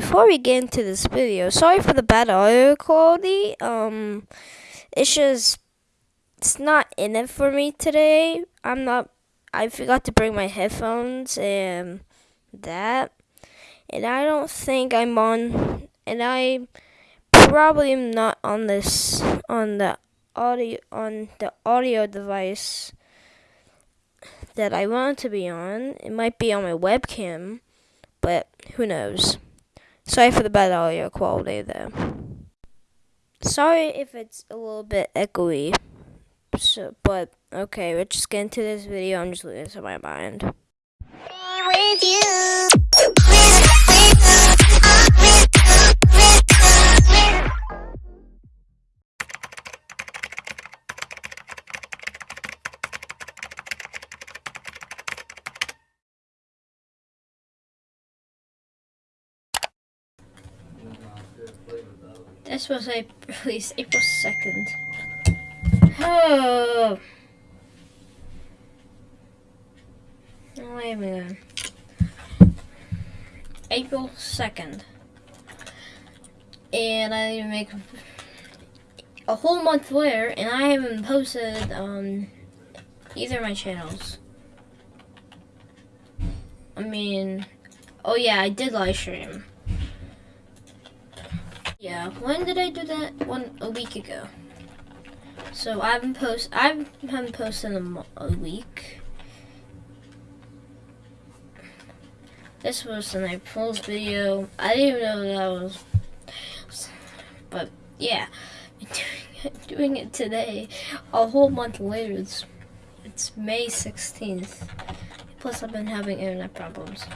before we get into this video, sorry for the bad audio quality. Um, it's just it's not in it for me today. I'm not. I forgot to bring my headphones and that, and I don't think I'm on. And I probably am not on this on the audio on the audio device that I want to be on. It might be on my webcam, but who knows. Sorry for the bad audio quality there. Sorry if it's a little bit echoey. So, but okay, let's just get into this video. I'm just losing my mind. This was a released April 2nd. Oh. Wait a minute. April 2nd. And I didn't make a whole month later, and I haven't posted on either of my channels. I mean, oh yeah, I did live stream. Yeah, when did I do that? One a week ago. So I haven't post. I haven't posted in a, week. This was an April's video. I didn't even know that was. But yeah, doing it, doing it today, a whole month later. It's it's May 16th. Plus, I've been having internet problems.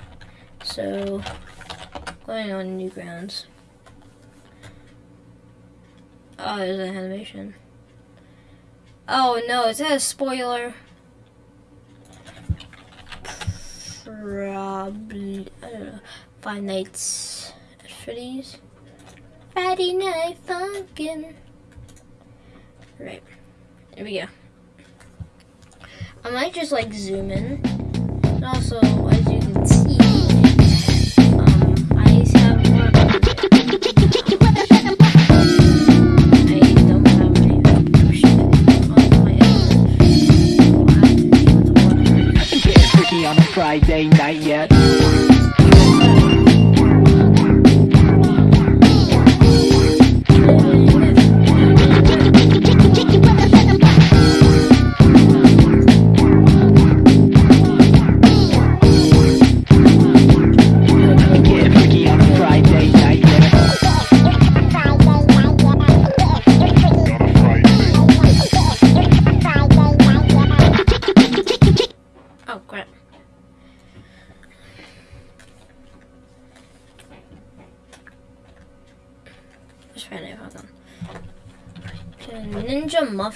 So, going on Newgrounds. Oh, there's an animation. Oh no, is that a spoiler? Probably, I don't know. Five Nights at Freddy's. Friday Night Funkin'. Right, here we go. I might just like zoom in. And also, as Friday night yet.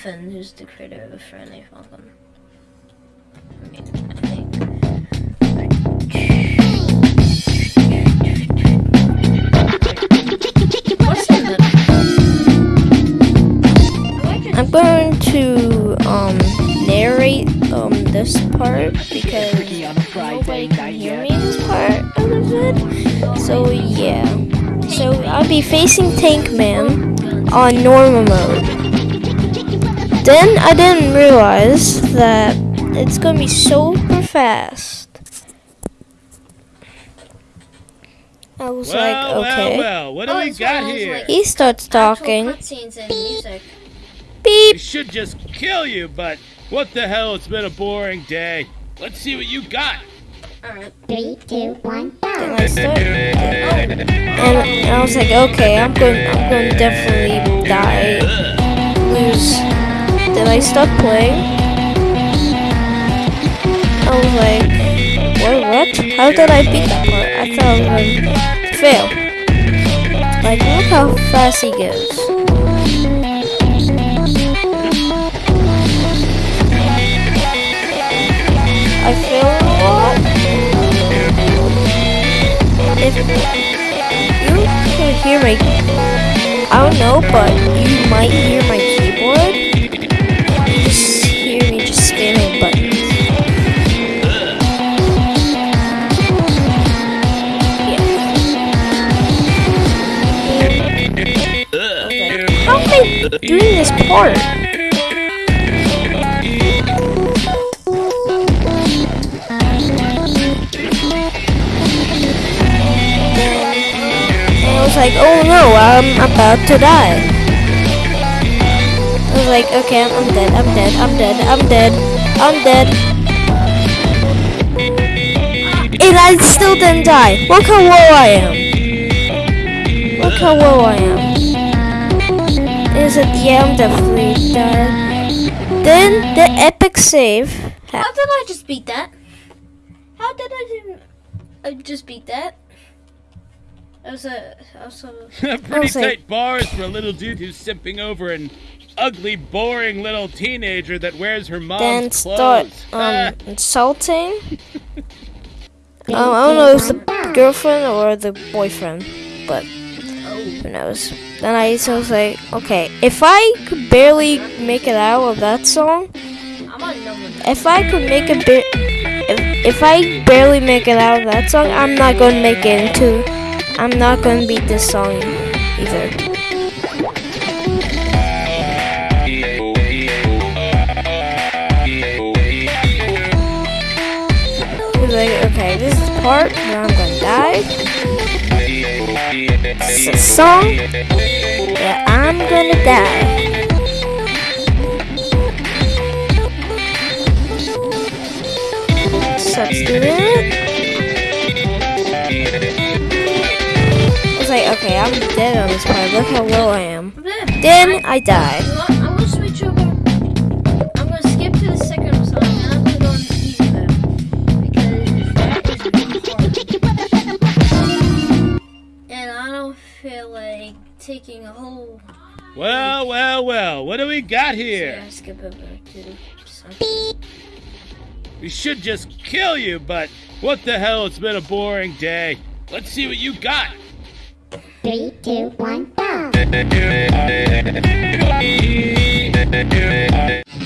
Muffin, who's the creator of Friendly Falcon. I mean, I think. I'm going to um, narrate um, this part because nobody can hear me this part of vid. So yeah. So I'll be facing Tank Man on normal mode. Then I didn't realize that it's gonna be super fast. I was well, like, okay. Well, well, what do oh, we got here? Like he starts talking. Beep. Beep. It should just kill you, but what the hell? It's been a boring day. Let's see what you got. Alright. Three, two, one, go. I start, and, and I was like, okay, I'm going, I'm going to definitely die, lose I stopped playing. I was like, what, what? How did I beat that part? I thought I was to fail. Like, look how fast he goes. I failed a lot. If you can hear my, I don't know, but you might this I was like, oh no, I'm about to die. I was like, okay, I'm, I'm dead, I'm dead, I'm dead, I'm dead, I'm dead. And I still didn't die. Look how low I am. Look how low I am. Is it? Yeah, I'm definitely dead. Then the epic save. How did I just beat that? How did I I just beat that? That was a, that was a, Pretty say- tight bars for a little dude who's simping over an ugly, boring little teenager that wears her mom's Then clothes. start um insulting. Um, I don't know if it's the girlfriend or the boyfriend, but who knows. Then I was like, okay, if I could barely make it out of that song, if I could make a bit, if, if I barely make it out of that song, I'm not gonna make it into, I'm not gonna beat this song either. Like, okay, this is part where I'm gonna die. Is a song where I'm gonna die. It. I was like, okay, I'm dead on this part. Look how low I am. Then I die. Well, well, well. What do we got here? Yeah, skip over to the song. We should just kill you, but what the hell? It's been a boring day. Let's see what you got. Three, two, one, go.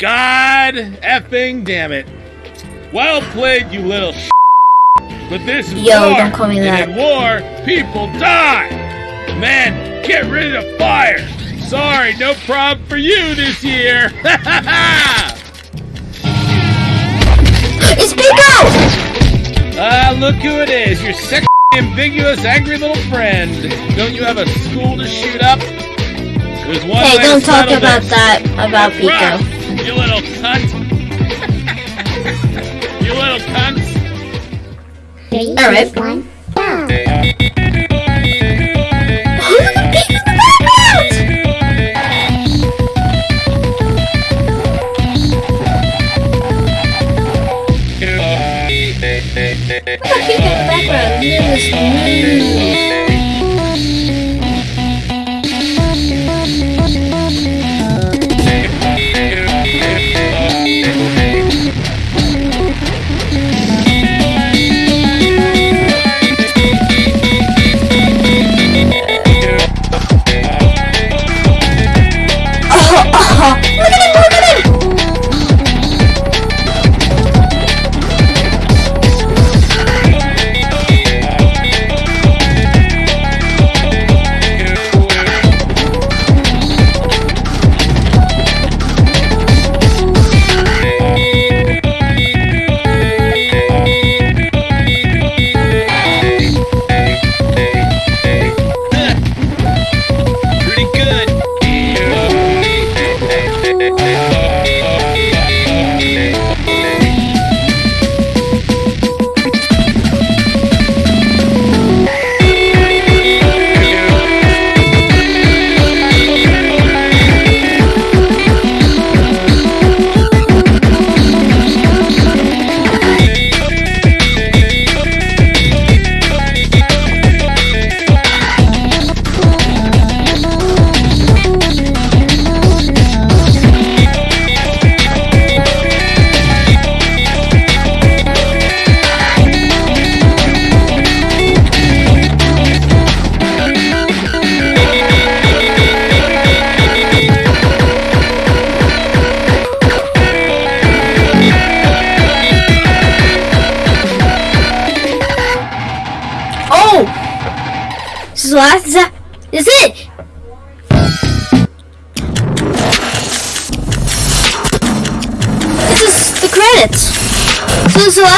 God effing damn it. Well played, you little sh But this is Yo, war, don't call me that. in war, people die! Man, get rid of fire! Sorry, no prob for you this year! it's Pico! Ah, uh, look who it is, your sexy, ambiguous, angry little friend. Don't you have a school to shoot up? There's one hey, don't talk about this. that, about Pico. You little cunt. you little cunt. Alright.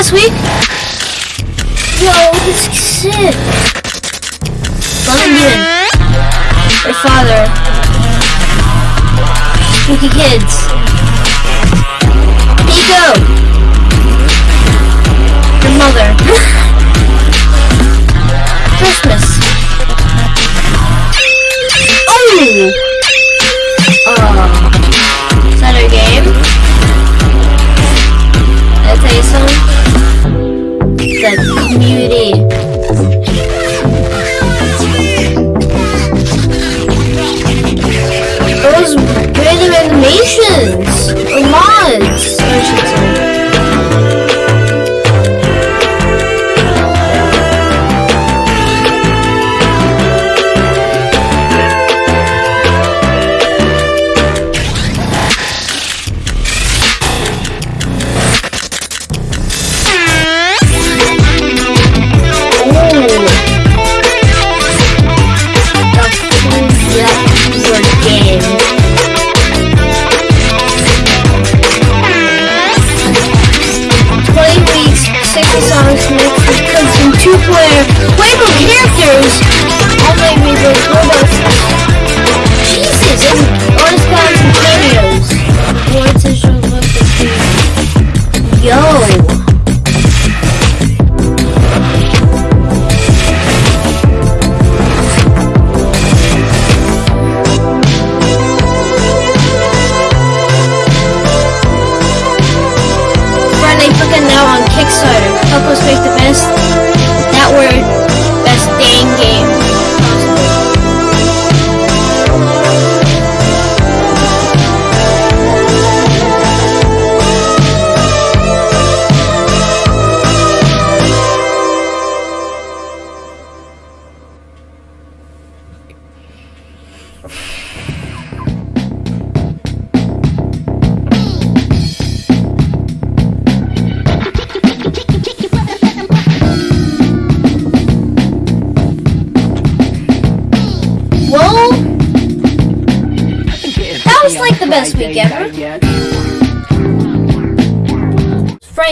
last week? Yo, this is sick. Love again. Your father. Spooky kids. Pico. Your mother. Christmas. Oh! taste them.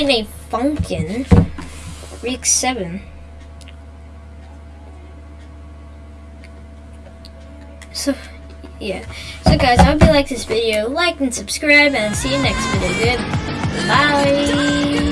playing a Funkin. Week 7. So, yeah. So guys, I hope you like this video. Like and subscribe, and I'll see you next video. Good. Bye.